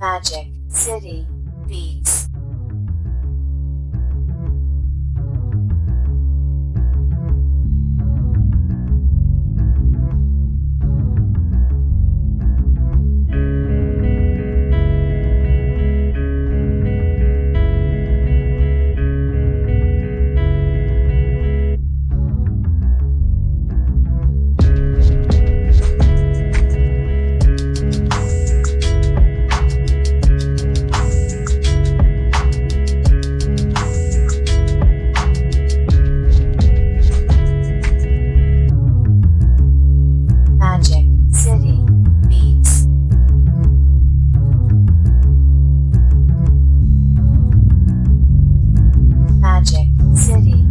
Magic City Beats. Project City.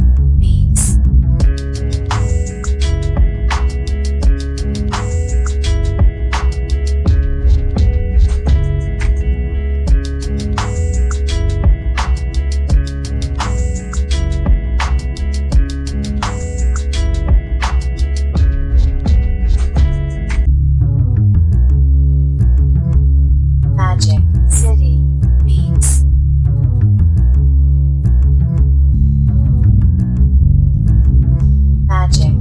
magic.